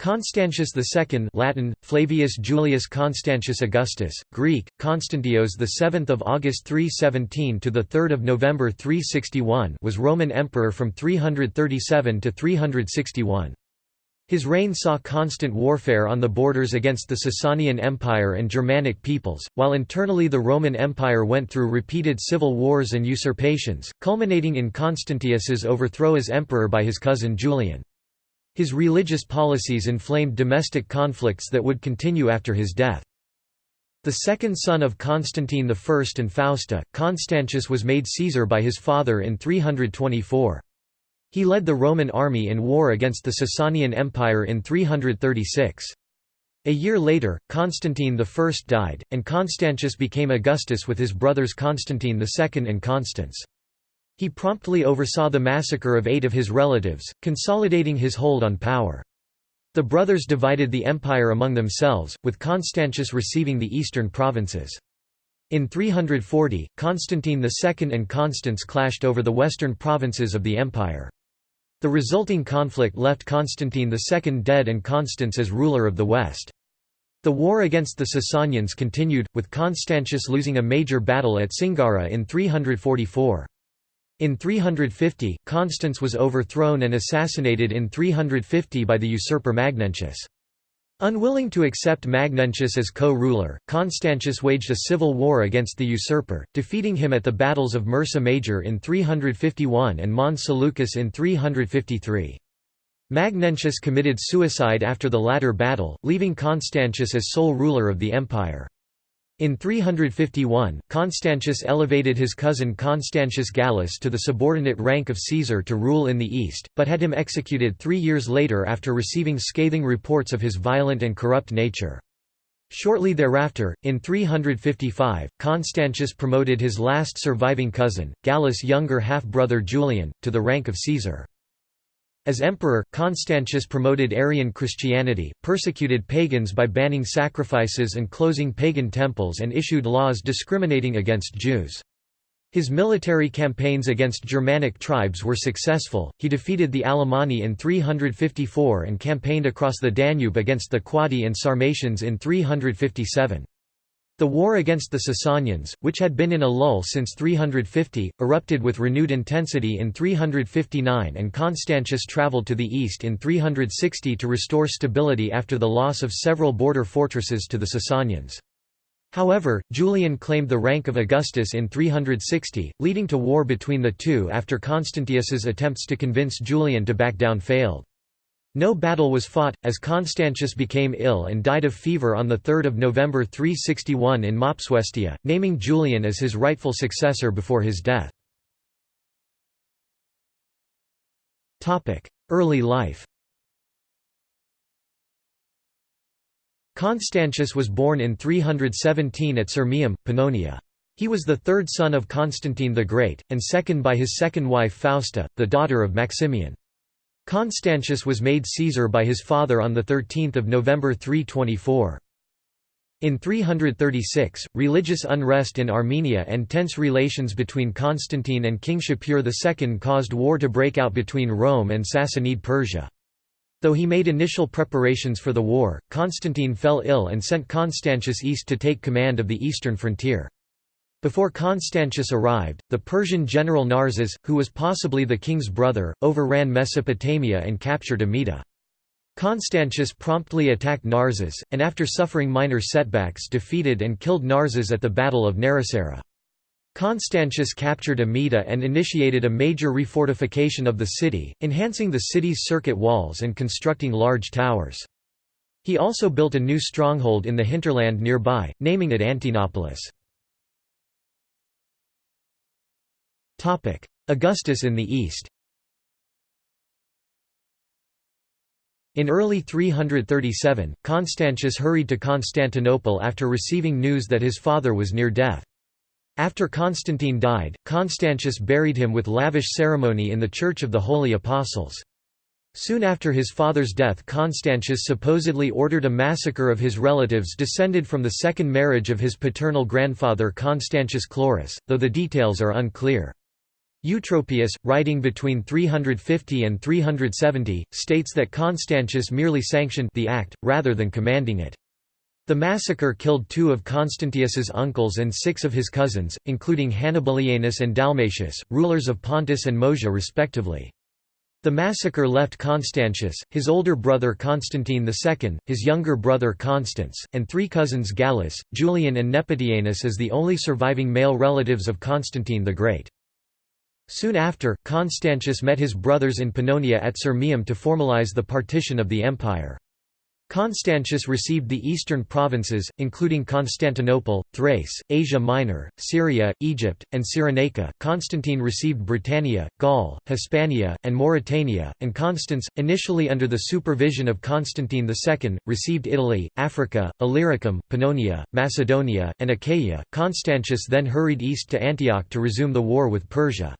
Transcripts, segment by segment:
Constantius II Latin, Flavius Julius Constantius Augustus, Greek, Constantios 7 August 317 to 3 November 361 was Roman emperor from 337 to 361. His reign saw constant warfare on the borders against the Sasanian Empire and Germanic peoples, while internally the Roman Empire went through repeated civil wars and usurpations, culminating in Constantius's overthrow as emperor by his cousin Julian. His religious policies inflamed domestic conflicts that would continue after his death. The second son of Constantine I and Fausta, Constantius was made Caesar by his father in 324. He led the Roman army in war against the Sasanian Empire in 336. A year later, Constantine I died, and Constantius became Augustus with his brothers Constantine II and Constans. He promptly oversaw the massacre of eight of his relatives, consolidating his hold on power. The brothers divided the empire among themselves, with Constantius receiving the eastern provinces. In 340, Constantine II and Constans clashed over the western provinces of the empire. The resulting conflict left Constantine II dead and Constans as ruler of the west. The war against the Sasanians continued, with Constantius losing a major battle at Singara in 344. In 350, Constans was overthrown and assassinated in 350 by the usurper Magnentius. Unwilling to accept Magnentius as co-ruler, Constantius waged a civil war against the usurper, defeating him at the battles of Mursa Major in 351 and Mons Seleucus in 353. Magnentius committed suicide after the latter battle, leaving Constantius as sole ruler of the empire. In 351, Constantius elevated his cousin Constantius Gallus to the subordinate rank of Caesar to rule in the east, but had him executed three years later after receiving scathing reports of his violent and corrupt nature. Shortly thereafter, in 355, Constantius promoted his last surviving cousin, Gallus' younger half-brother Julian, to the rank of Caesar. As emperor, Constantius promoted Arian Christianity, persecuted pagans by banning sacrifices and closing pagan temples and issued laws discriminating against Jews. His military campaigns against Germanic tribes were successful, he defeated the Alemanni in 354 and campaigned across the Danube against the Quadi and Sarmatians in 357. The war against the Sasanians, which had been in a lull since 350, erupted with renewed intensity in 359 and Constantius travelled to the east in 360 to restore stability after the loss of several border fortresses to the Sasanians. However, Julian claimed the rank of Augustus in 360, leading to war between the two after Constantius's attempts to convince Julian to back down failed. No battle was fought, as Constantius became ill and died of fever on 3 November 361 in Mopsuestia, naming Julian as his rightful successor before his death. Early life Constantius was born in 317 at Sirmium, Pannonia. He was the third son of Constantine the Great, and second by his second wife Fausta, the daughter of Maximian. Constantius was made Caesar by his father on 13 November 324. In 336, religious unrest in Armenia and tense relations between Constantine and King Shapur II caused war to break out between Rome and Sassanid Persia. Though he made initial preparations for the war, Constantine fell ill and sent Constantius east to take command of the eastern frontier. Before Constantius arrived, the Persian general Narses, who was possibly the king's brother, overran Mesopotamia and captured Amida. Constantius promptly attacked Narses, and after suffering minor setbacks defeated and killed Narses at the Battle of Narasara. Constantius captured Amida and initiated a major refortification of the city, enhancing the city's circuit walls and constructing large towers. He also built a new stronghold in the hinterland nearby, naming it Antinopolis. Augustus in the east In early 337, Constantius hurried to Constantinople after receiving news that his father was near death. After Constantine died, Constantius buried him with lavish ceremony in the Church of the Holy Apostles. Soon after his father's death Constantius supposedly ordered a massacre of his relatives descended from the second marriage of his paternal grandfather Constantius Chlorus, though the details are unclear. Eutropius, writing between 350 and 370, states that Constantius merely sanctioned the act, rather than commanding it. The massacre killed two of Constantius's uncles and six of his cousins, including Hannibalianus and Dalmatius, rulers of Pontus and Moesia respectively. The massacre left Constantius, his older brother Constantine II, his younger brother Constans, and three cousins Gallus, Julian and Nepotianus as the only surviving male relatives of Constantine the Great. Soon after, Constantius met his brothers in Pannonia at Sirmium to formalize the partition of the empire. Constantius received the eastern provinces, including Constantinople, Thrace, Asia Minor, Syria, Egypt, and Cyrenaica. Constantine received Britannia, Gaul, Hispania, and Mauritania, and Constans, initially under the supervision of Constantine II, received Italy, Africa, Illyricum, Pannonia, Macedonia, and Achaia. Constantius then hurried east to Antioch to resume the war with Persia.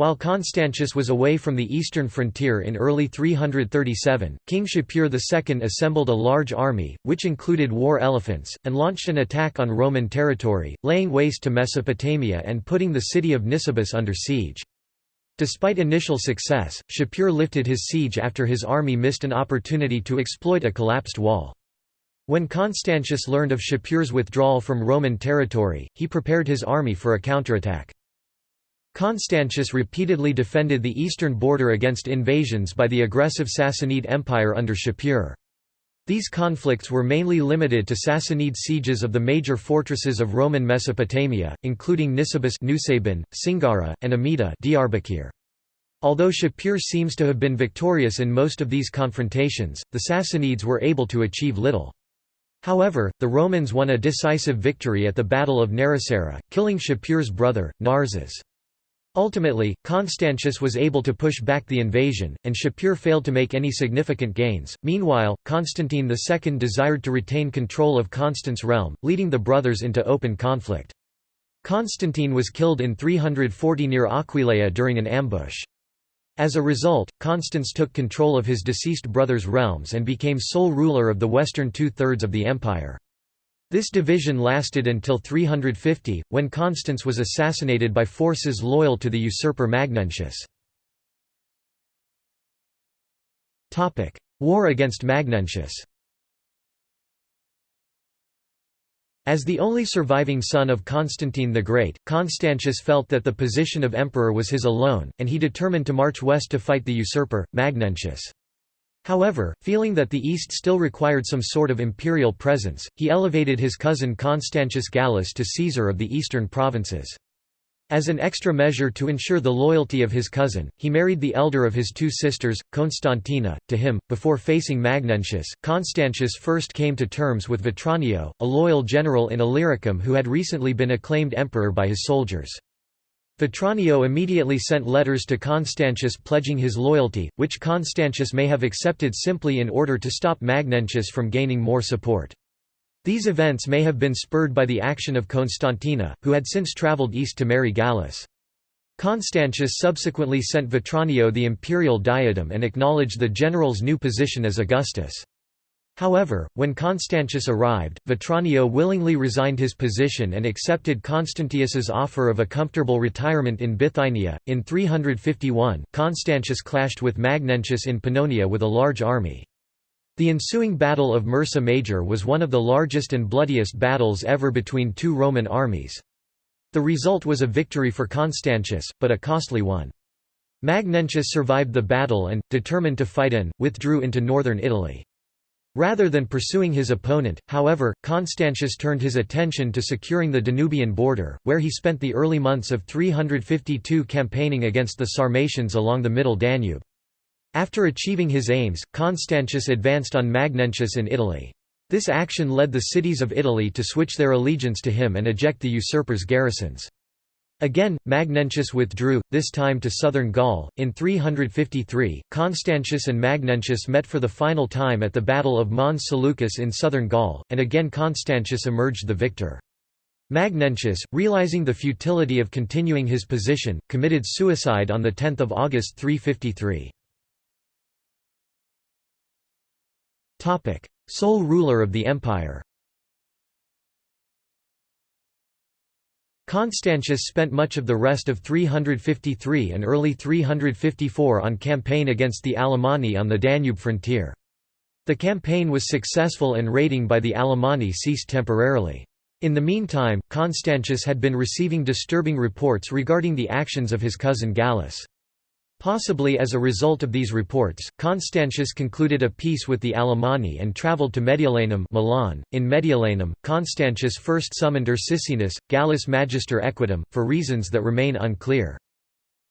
While Constantius was away from the eastern frontier in early 337, King Shapur II assembled a large army, which included war elephants, and launched an attack on Roman territory, laying waste to Mesopotamia and putting the city of Nisibis under siege. Despite initial success, Shapur lifted his siege after his army missed an opportunity to exploit a collapsed wall. When Constantius learned of Shapur's withdrawal from Roman territory, he prepared his army for a counterattack. Constantius repeatedly defended the eastern border against invasions by the aggressive Sassanid Empire under Shapur. These conflicts were mainly limited to Sassanid sieges of the major fortresses of Roman Mesopotamia, including Nisibis Nusaybin, Singara, and Amida Diyarbakir. Although Shapur seems to have been victorious in most of these confrontations, the Sassanids were able to achieve little. However, the Romans won a decisive victory at the Battle of Narasara, killing Shapur's brother, Narses. Ultimately, Constantius was able to push back the invasion, and Shapur failed to make any significant gains. Meanwhile, Constantine II desired to retain control of Constans' realm, leading the brothers into open conflict. Constantine was killed in 340 near Aquileia during an ambush. As a result, Constans took control of his deceased brother's realms and became sole ruler of the western two-thirds of the empire. This division lasted until 350, when Constans was assassinated by forces loyal to the usurper Magnentius. War against Magnentius As the only surviving son of Constantine the Great, Constantius felt that the position of emperor was his alone, and he determined to march west to fight the usurper, Magnentius. However, feeling that the East still required some sort of imperial presence, he elevated his cousin Constantius Gallus to Caesar of the eastern provinces. As an extra measure to ensure the loyalty of his cousin, he married the elder of his two sisters, Constantina, to him. Before facing Magnentius, Constantius first came to terms with Vetranio, a loyal general in Illyricum who had recently been acclaimed emperor by his soldiers. Vetranio immediately sent letters to Constantius pledging his loyalty, which Constantius may have accepted simply in order to stop Magnentius from gaining more support. These events may have been spurred by the action of Constantina, who had since travelled east to marry Gallus. Constantius subsequently sent Vetranio the imperial diadem and acknowledged the general's new position as Augustus. However, when Constantius arrived, Vetranio willingly resigned his position and accepted Constantius's offer of a comfortable retirement in Bithynia. In 351, Constantius clashed with Magnentius in Pannonia with a large army. The ensuing Battle of Mursa Major was one of the largest and bloodiest battles ever between two Roman armies. The result was a victory for Constantius, but a costly one. Magnentius survived the battle and, determined to fight in, withdrew into northern Italy. Rather than pursuing his opponent, however, Constantius turned his attention to securing the Danubian border, where he spent the early months of 352 campaigning against the Sarmatians along the middle Danube. After achieving his aims, Constantius advanced on Magnentius in Italy. This action led the cities of Italy to switch their allegiance to him and eject the usurper's garrisons. Again, Magnentius withdrew, this time to southern Gaul. In 353, Constantius and Magnentius met for the final time at the Battle of Mons Seleucus in southern Gaul, and again Constantius emerged the victor. Magnentius, realizing the futility of continuing his position, committed suicide on 10 August 353. Sole ruler of the empire Constantius spent much of the rest of 353 and early 354 on campaign against the Alemanni on the Danube frontier. The campaign was successful and raiding by the Alemanni ceased temporarily. In the meantime, Constantius had been receiving disturbing reports regarding the actions of his cousin Gallus. Possibly as a result of these reports, Constantius concluded a peace with the Alemanni and travelled to Mediolanum Milan. .In Mediolanum, Constantius first summoned Ursicinus, Gallus Magister Equitum, for reasons that remain unclear.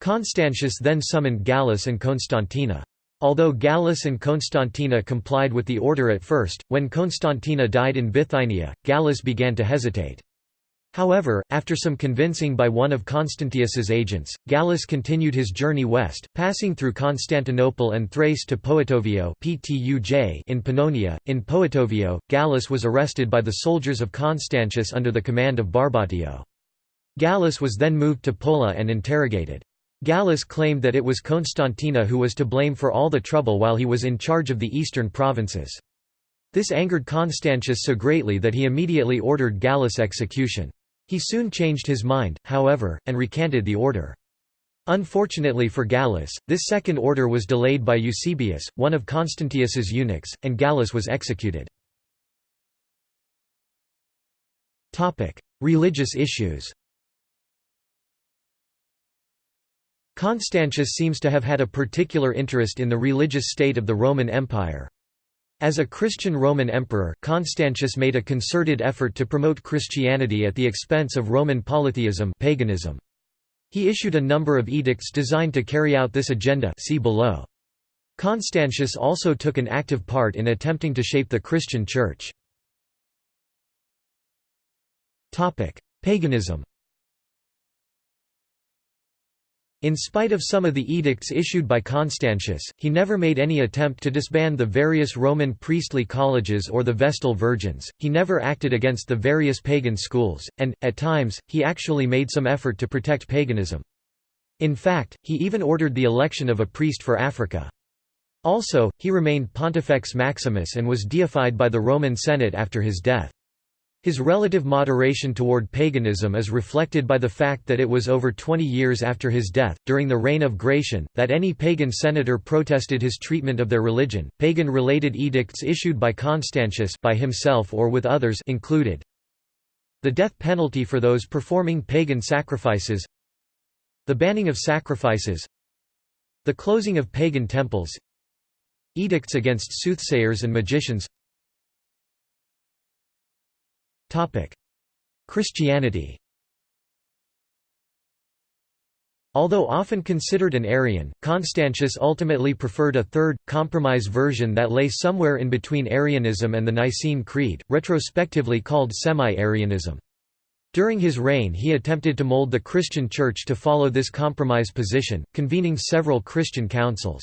Constantius then summoned Gallus and Constantina. Although Gallus and Constantina complied with the order at first, when Constantina died in Bithynia, Gallus began to hesitate. However, after some convincing by one of Constantius's agents, Gallus continued his journey west, passing through Constantinople and Thrace to Poetovio in Pannonia. In Poetovio, Gallus was arrested by the soldiers of Constantius under the command of Barbatio. Gallus was then moved to Pola and interrogated. Gallus claimed that it was Constantina who was to blame for all the trouble while he was in charge of the eastern provinces. This angered Constantius so greatly that he immediately ordered Gallus' execution. He soon changed his mind, however, and recanted the order. Unfortunately for Gallus, this second order was delayed by Eusebius, one of Constantius's eunuchs, and Gallus was executed. Religious issues Constantius seems to have had a particular interest in the religious state of the Roman Empire. As a Christian Roman emperor, Constantius made a concerted effort to promote Christianity at the expense of Roman polytheism paganism. He issued a number of edicts designed to carry out this agenda see below. Constantius also took an active part in attempting to shape the Christian Church. Paganism In spite of some of the edicts issued by Constantius, he never made any attempt to disband the various Roman priestly colleges or the Vestal Virgins, he never acted against the various pagan schools, and, at times, he actually made some effort to protect paganism. In fact, he even ordered the election of a priest for Africa. Also, he remained Pontifex Maximus and was deified by the Roman Senate after his death. His relative moderation toward paganism is reflected by the fact that it was over 20 years after his death, during the reign of Gratian, that any pagan senator protested his treatment of their religion. Pagan-related edicts issued by Constantius by himself or with others included the death penalty for those performing pagan sacrifices, the banning of sacrifices, the closing of pagan temples, edicts against soothsayers and magicians, Christianity Although often considered an Arian, Constantius ultimately preferred a third, compromise version that lay somewhere in between Arianism and the Nicene Creed, retrospectively called Semi-Arianism. During his reign he attempted to mold the Christian Church to follow this compromise position, convening several Christian councils.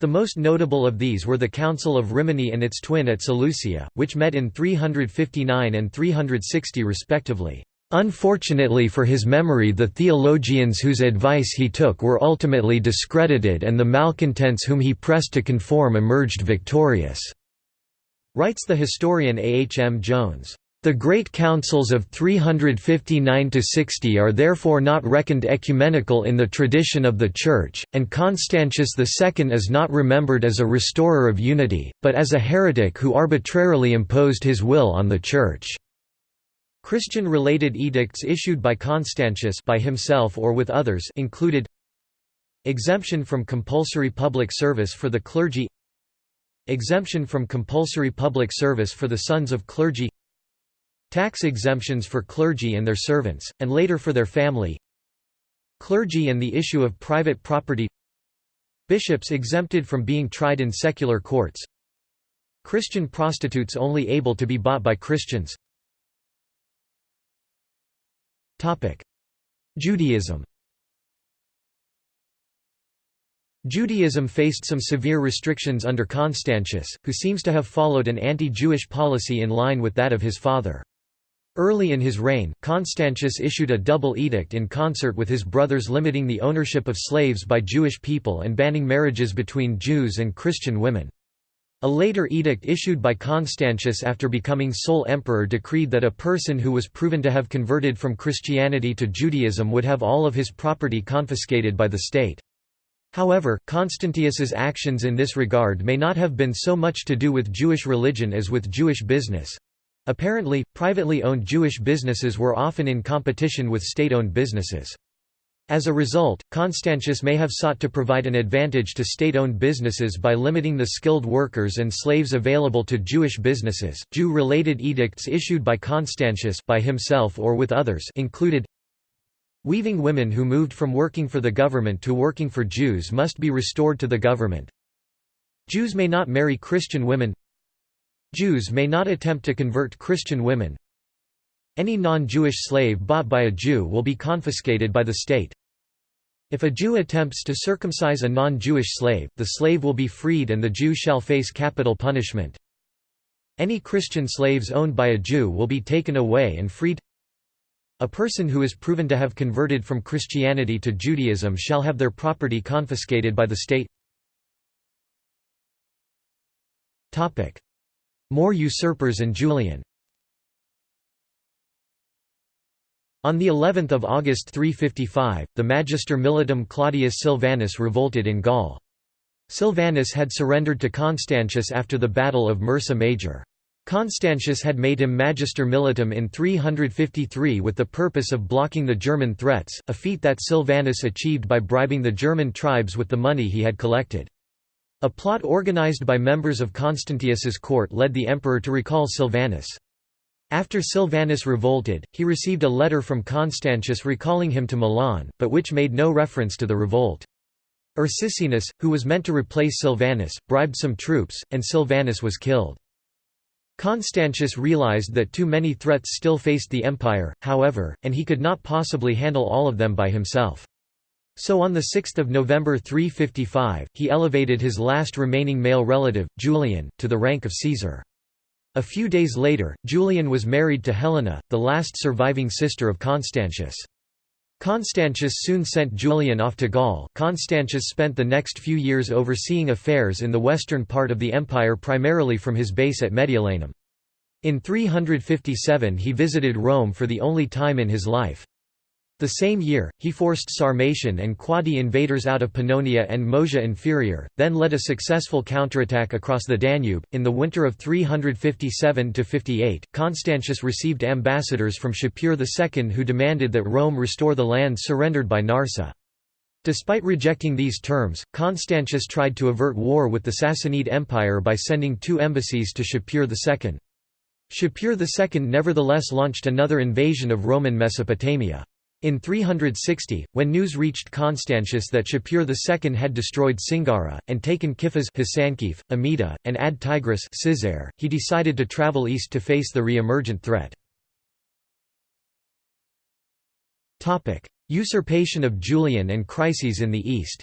The most notable of these were the Council of Rimini and its twin at Seleucia, which met in 359 and 360 respectively. Unfortunately for his memory the theologians whose advice he took were ultimately discredited and the malcontents whom he pressed to conform emerged victorious," writes the historian A. H. M. Jones. The Great Councils of 359–60 are therefore not reckoned ecumenical in the tradition of the Church, and Constantius II is not remembered as a restorer of unity, but as a heretic who arbitrarily imposed his will on the Church. Christian-related edicts issued by Constantius by himself or with others included Exemption from compulsory public service for the clergy Exemption from compulsory public service for the sons of clergy Tax exemptions for clergy and their servants, and later for their family. Clergy and the issue of private property. Bishops exempted from being tried in secular courts. Christian prostitutes only able to be bought by Christians. Judaism. Judaism faced some severe restrictions under Constantius, who seems to have followed an anti-Jewish policy in line with that of his father. Early in his reign, Constantius issued a double edict in concert with his brothers limiting the ownership of slaves by Jewish people and banning marriages between Jews and Christian women. A later edict issued by Constantius after becoming sole emperor decreed that a person who was proven to have converted from Christianity to Judaism would have all of his property confiscated by the state. However, Constantius's actions in this regard may not have been so much to do with Jewish religion as with Jewish business. Apparently, privately owned Jewish businesses were often in competition with state-owned businesses. As a result, Constantius may have sought to provide an advantage to state-owned businesses by limiting the skilled workers and slaves available to Jewish businesses. Jew-related edicts issued by Constantius by himself or with others included Weaving women who moved from working for the government to working for Jews must be restored to the government. Jews may not marry Christian women. Jews may not attempt to convert Christian women. Any non-Jewish slave bought by a Jew will be confiscated by the state. If a Jew attempts to circumcise a non-Jewish slave, the slave will be freed and the Jew shall face capital punishment. Any Christian slaves owned by a Jew will be taken away and freed. A person who is proven to have converted from Christianity to Judaism shall have their property confiscated by the state. More usurpers and Julian On the 11th of August 355, the Magister Militum Claudius Silvanus revolted in Gaul. Silvanus had surrendered to Constantius after the Battle of Mursa Major. Constantius had made him Magister Militum in 353 with the purpose of blocking the German threats, a feat that Silvanus achieved by bribing the German tribes with the money he had collected. A plot organized by members of Constantius's court led the emperor to recall Silvanus. After Silvanus revolted, he received a letter from Constantius recalling him to Milan, but which made no reference to the revolt. Ursicinus, who was meant to replace Silvanus, bribed some troops, and Silvanus was killed. Constantius realized that too many threats still faced the empire, however, and he could not possibly handle all of them by himself. So on 6 November 355, he elevated his last remaining male relative, Julian, to the rank of Caesar. A few days later, Julian was married to Helena, the last surviving sister of Constantius. Constantius soon sent Julian off to Gaul. Constantius spent the next few years overseeing affairs in the western part of the empire primarily from his base at Mediolanum. In 357 he visited Rome for the only time in his life. The same year, he forced Sarmatian and Quadi invaders out of Pannonia and Moesia Inferior, then led a successful counterattack across the Danube. In the winter of 357 58, Constantius received ambassadors from Shapur II who demanded that Rome restore the land surrendered by Narseh. Despite rejecting these terms, Constantius tried to avert war with the Sassanid Empire by sending two embassies to Shapur II. Shapur II nevertheless launched another invasion of Roman Mesopotamia. In 360, when news reached Constantius that Shapur II had destroyed Singara, and taken Kifas Amida, and Ad Tigris he decided to travel east to face the re-emergent threat. Usurpation of Julian and crises in the east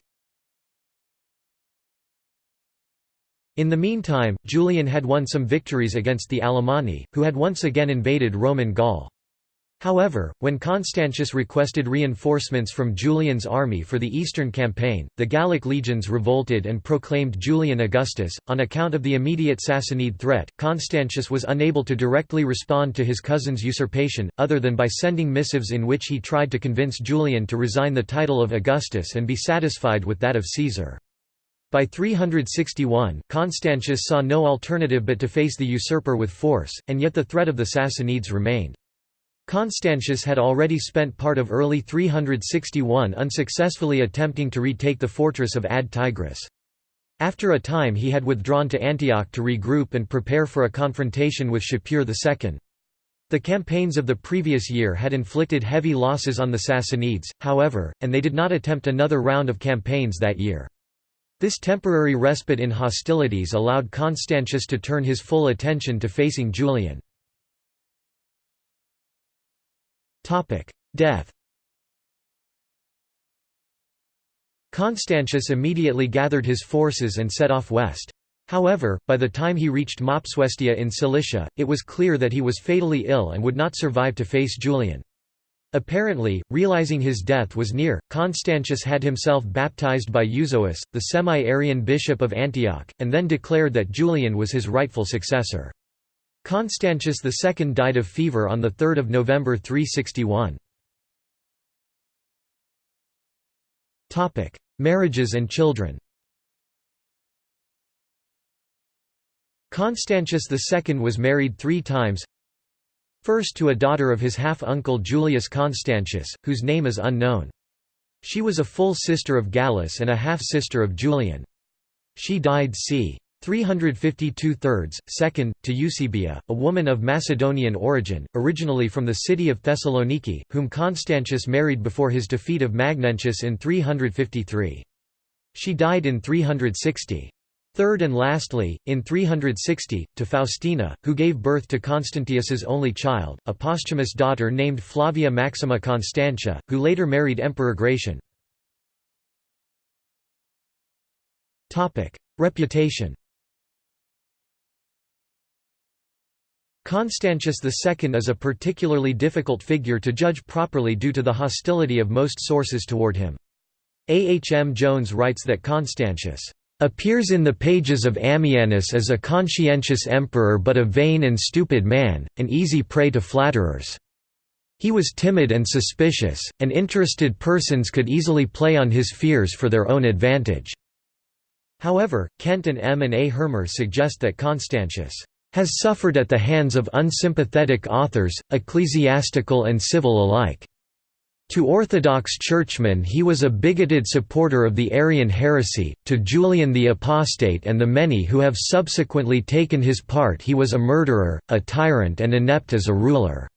In the meantime, Julian had won some victories against the Alemanni, who had once again invaded Roman Gaul. However, when Constantius requested reinforcements from Julian's army for the eastern campaign, the Gallic legions revolted and proclaimed Julian Augustus. On account of the immediate Sassanid threat, Constantius was unable to directly respond to his cousin's usurpation, other than by sending missives in which he tried to convince Julian to resign the title of Augustus and be satisfied with that of Caesar. By 361, Constantius saw no alternative but to face the usurper with force, and yet the threat of the Sassanids remained. Constantius had already spent part of early 361 unsuccessfully attempting to retake the fortress of Ad Tigris. After a time he had withdrawn to Antioch to regroup and prepare for a confrontation with Shapur II. The campaigns of the previous year had inflicted heavy losses on the Sassanids, however, and they did not attempt another round of campaigns that year. This temporary respite in hostilities allowed Constantius to turn his full attention to facing Julian. Death Constantius immediately gathered his forces and set off west. However, by the time he reached Mopsuestia in Cilicia, it was clear that he was fatally ill and would not survive to face Julian. Apparently, realizing his death was near, Constantius had himself baptized by Euzoius, the semi-Arian bishop of Antioch, and then declared that Julian was his rightful successor. Constantius II died of fever on 3 November 361. Marriages and children Constantius II was married three times First to a daughter of his half-uncle Julius Constantius, whose name is unknown. She was a full sister of Gallus and a half-sister of Julian. She died c. 352 thirds, second, to Eusebia, a woman of Macedonian origin, originally from the city of Thessaloniki, whom Constantius married before his defeat of Magnentius in 353. She died in 360. Third and lastly, in 360, to Faustina, who gave birth to Constantius's only child, a posthumous daughter named Flavia Maxima Constantia, who later married Emperor Gratian. Reputation Constantius II is a particularly difficult figure to judge properly due to the hostility of most sources toward him. A. H. M. Jones writes that Constantius appears in the pages of Ammianus as a conscientious emperor but a vain and stupid man, an easy prey to flatterers. He was timid and suspicious, and interested persons could easily play on his fears for their own advantage. However, Kent and M. and A. Hirmer suggest that Constantius has suffered at the hands of unsympathetic authors, ecclesiastical and civil alike. To Orthodox churchmen he was a bigoted supporter of the Arian heresy, to Julian the Apostate and the many who have subsequently taken his part he was a murderer, a tyrant and inept as a ruler."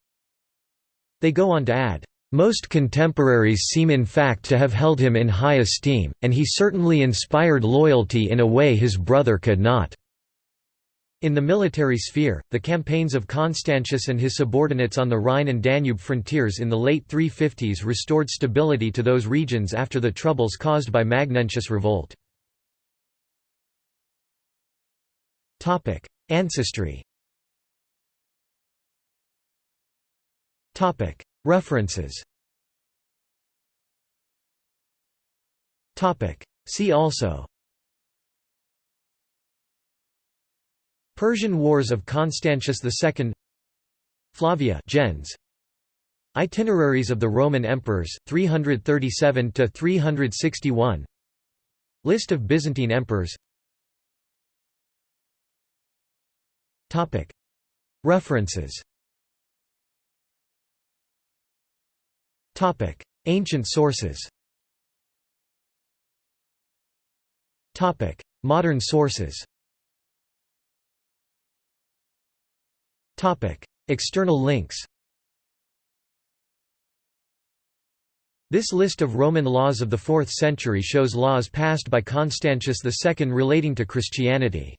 They go on to add, "...most contemporaries seem in fact to have held him in high esteem, and he certainly inspired loyalty in a way his brother could not." In the military sphere, the campaigns of Constantius and his subordinates on the Rhine and Danube frontiers in the late 350s restored stability to those regions after the troubles caused by Magnentius' revolt. Ancestry. References. See also Persian Wars of Constantius II Flavia gens. Itineraries of the Roman emperors 337 to 361 List of Byzantine emperors. References. Ancient sources. Modern sources External links This list of Roman laws of the 4th century shows laws passed by Constantius II relating to Christianity.